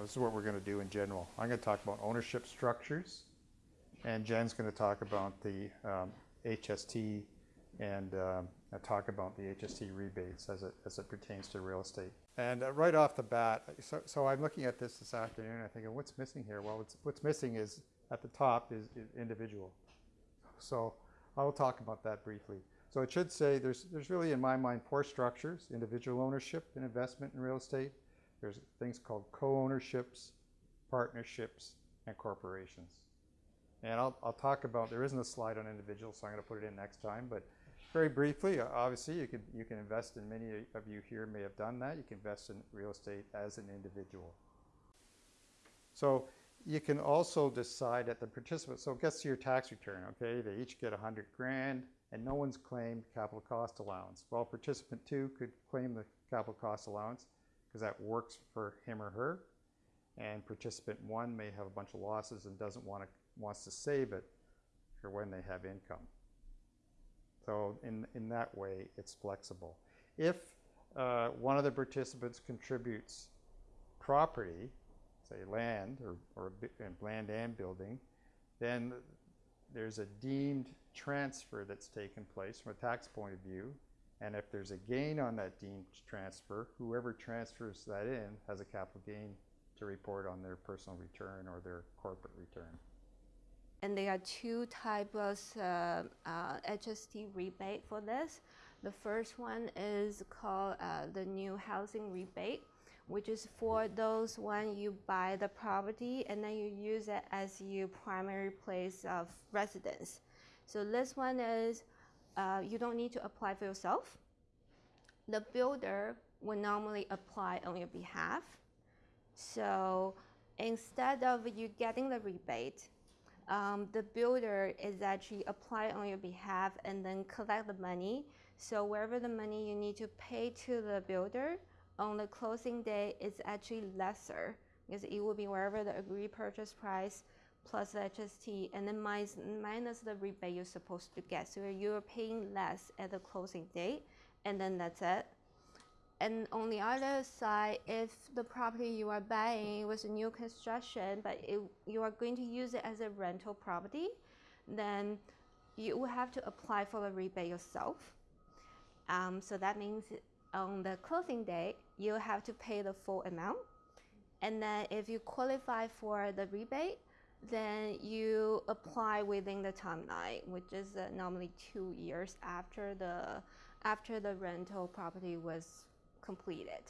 This is what we're going to do in general. I'm going to talk about ownership structures, and Jen's going to talk about the um, HST and um, talk about the HST rebates as it, as it pertains to real estate. And uh, right off the bat, so, so I'm looking at this this afternoon, I think, what's missing here? Well, what's, missing is, at the top is, is individual. So I will talk about that briefly. So it should say there's, there's really, in my mind, four structures, individual ownership and investment in real estate. There's things called co-ownerships, partnerships, and corporations. And I'll, I'll talk about, there isn't a slide on individuals, so I'm going to put it in next time. But very briefly, uh, obviously, you can, you can invest in, many of you here may have done that. You can invest in real estate as an individual. So you can also decide at the participant, so it gets to your tax return, okay? They each get 100 grand and no one's claimed capital cost allowance. Well, participant two could claim the capital cost allowance because that works for him or her. And participant one may have a bunch of losses and doesn't want to, wants to save it for when they have income. So in, in that way, it's flexible. If uh, one of the participants contributes property, say land or, or land and building, then there's a deemed transfer that's taken place from a tax point of view. And if there's a gain on that deemed transfer, whoever transfers that in has a capital gain to report on their personal return or their corporate return. And there are two types of uh, uh, HST rebate for this. The first one is called uh, the new housing rebate, which is for those when you buy the property and then you use it as your primary place of residence. So this one is uh, you don't need to apply for yourself. The builder will normally apply on your behalf. So instead of you getting the rebate, um, the builder is actually apply on your behalf and then collect the money. So wherever the money you need to pay to the builder on the closing day is actually lesser because it will be wherever the agreed purchase price plus the HST and then minus, minus the rebate you're supposed to get. So you're paying less at the closing date and then that's it. And on the other side, if the property you are buying was a new construction, but it, you are going to use it as a rental property, then you will have to apply for the rebate yourself. Um, so that means on the closing date, you have to pay the full amount. And then if you qualify for the rebate, then you apply within the timeline, which is uh, normally two years after the after the rental property was completed.